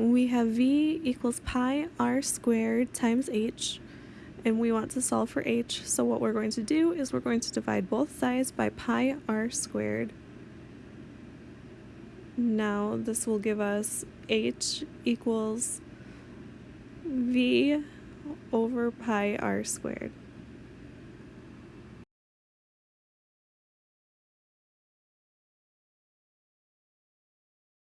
we have v equals pi r squared times h, and we want to solve for h, so what we're going to do is we're going to divide both sides by pi r squared. Now this will give us h equals v over pi r squared.